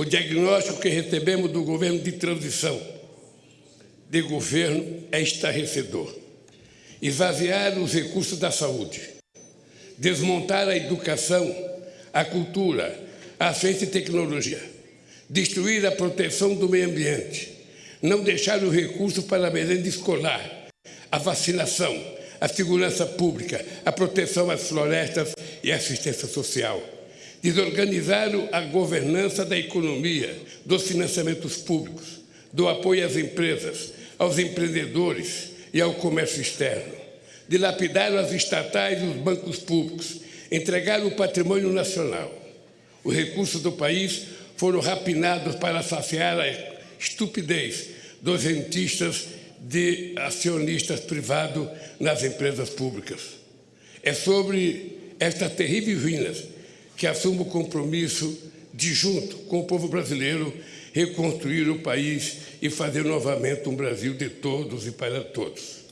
O diagnóstico que recebemos do governo de transição de governo é estarrecedor. Esvaziar os recursos da saúde, desmontar a educação, a cultura, a ciência e tecnologia, destruir a proteção do meio ambiente, não deixar os recursos para a merenda escolar, a vacinação, a segurança pública, a proteção às florestas e assistência social. Desorganizar a governança da economia, dos financiamentos públicos, do apoio às empresas, aos empreendedores e ao comércio externo. Dilapidar as estatais e os bancos públicos, entregar o patrimônio nacional. Os recursos do país foram rapinados para saciar a estupidez dos rentistas de acionistas privados nas empresas públicas. É sobre estas terríveis ruínas que assumo o compromisso de, junto com o povo brasileiro, reconstruir o país e fazer novamente um Brasil de todos e para todos.